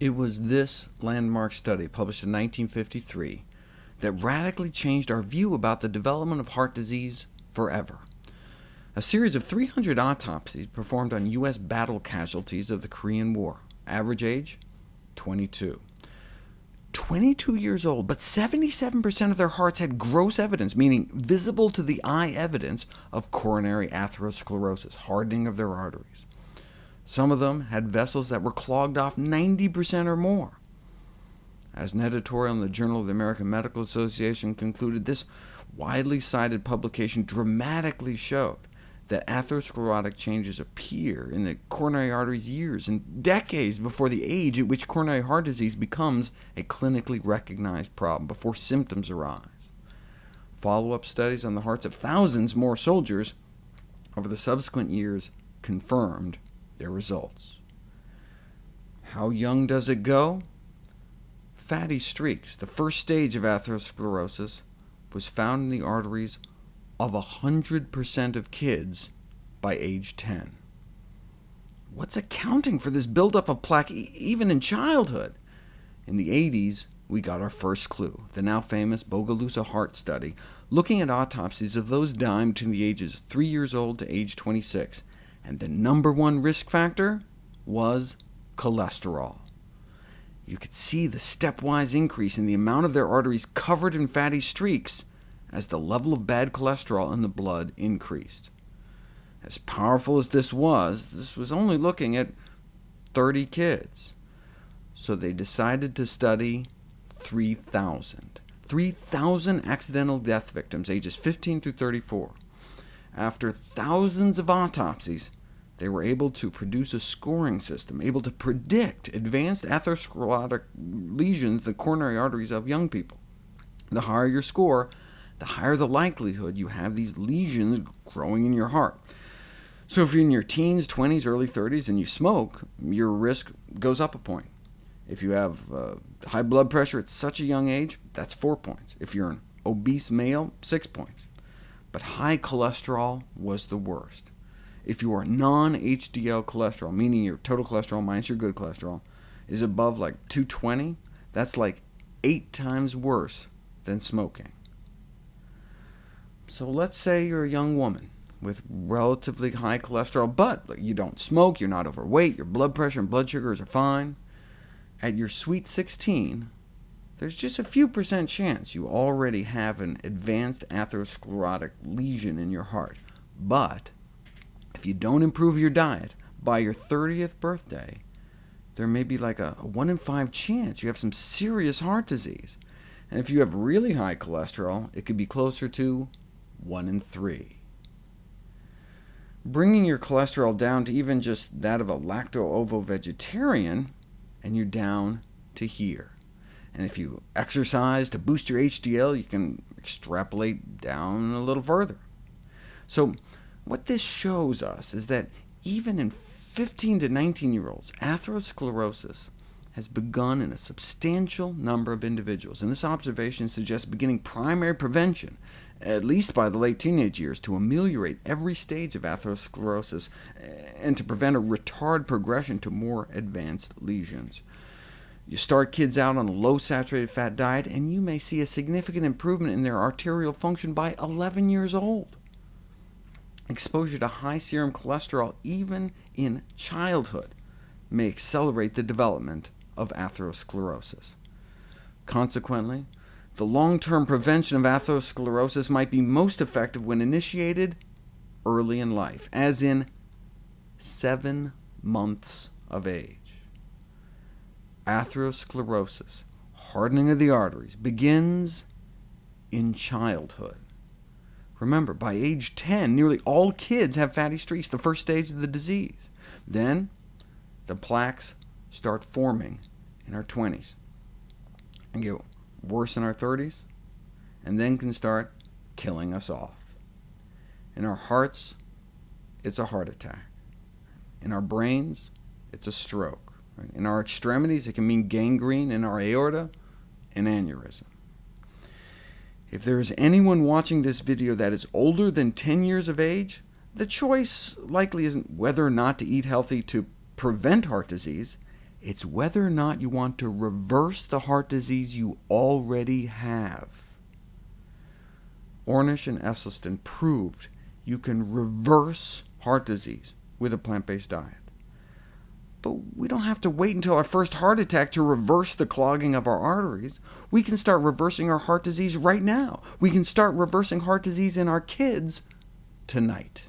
It was this landmark study, published in 1953, that radically changed our view about the development of heart disease forever. A series of 300 autopsies performed on U.S. battle casualties of the Korean War. Average age? 22. 22 years old, but 77% of their hearts had gross evidence, meaning visible to the eye evidence of coronary atherosclerosis, hardening of their arteries. Some of them had vessels that were clogged off 90% or more. As an editorial in the Journal of the American Medical Association concluded, this widely cited publication dramatically showed that atherosclerotic changes appear in the coronary arteries years and decades before the age at which coronary heart disease becomes a clinically recognized problem, before symptoms arise. Follow-up studies on the hearts of thousands more soldiers over the subsequent years confirmed their results. How young does it go? Fatty streaks, the first stage of atherosclerosis, was found in the arteries of 100% of kids by age 10. What's accounting for this buildup of plaque even in childhood? In the 80s, we got our first clue, the now famous Bogalusa heart study, looking at autopsies of those dying between the ages 3 years old to age 26, and the number one risk factor was cholesterol. You could see the stepwise increase in the amount of their arteries covered in fatty streaks as the level of bad cholesterol in the blood increased. As powerful as this was, this was only looking at 30 kids. So they decided to study 3,000. 3,000 accidental death victims, ages 15 through 34. After thousands of autopsies, they were able to produce a scoring system, able to predict advanced atherosclerotic lesions the coronary arteries of young people. The higher your score, the higher the likelihood you have these lesions growing in your heart. So if you're in your teens, 20s, early 30s, and you smoke, your risk goes up a point. If you have uh, high blood pressure at such a young age, that's 4 points. If you're an obese male, 6 points. But high cholesterol was the worst. If your non-HDL cholesterol, meaning your total cholesterol minus your good cholesterol, is above like 220, that's like 8 times worse than smoking. So let's say you're a young woman with relatively high cholesterol, but you don't smoke, you're not overweight, your blood pressure and blood sugars are fine. At your sweet 16, there's just a few percent chance you already have an advanced atherosclerotic lesion in your heart. But if you don't improve your diet, by your 30th birthday, there may be like a, 1 in 5 chance you have some serious heart disease. And if you have really high cholesterol, it could be closer to 1 in 3. Bringing your cholesterol down to even just that of a lacto-ovo vegetarian, and you're down to here. And if you exercise to boost your HDL, you can extrapolate down a little further. So what this shows us is that even in 15 to 19-year-olds, atherosclerosis has begun in a substantial number of individuals, and this observation suggests beginning primary prevention, at least by the late teenage years, to ameliorate every stage of atherosclerosis eh, and to prevent a retard progression to more advanced lesions. You start kids out on a low saturated fat diet, and you may see a significant improvement in their arterial function by 11 years old. Exposure to high serum cholesterol, even in childhood, may accelerate the development of atherosclerosis. Consequently, the long-term prevention of atherosclerosis might be most effective when initiated early in life, as in seven months of age. Atherosclerosis, hardening of the arteries, begins in childhood. Remember, by age 10, nearly all kids have fatty streaks, the first stage of the disease. Then the plaques start forming in our 20s, and get worse in our 30s, and then can start killing us off. In our hearts, it's a heart attack. In our brains, it's a stroke. In our extremities, it can mean gangrene. In our aorta, an aneurysm. If there is anyone watching this video that is older than 10 years of age, the choice likely isn't whether or not to eat healthy to prevent heart disease, It's whether or not you want to reverse the heart disease you already have. Ornish and Esselstyn proved you can reverse heart disease with a plant-based diet. But we don't have to wait until our first heart attack to reverse the clogging of our arteries. We can start reversing our heart disease right now. We can start reversing heart disease in our kids tonight.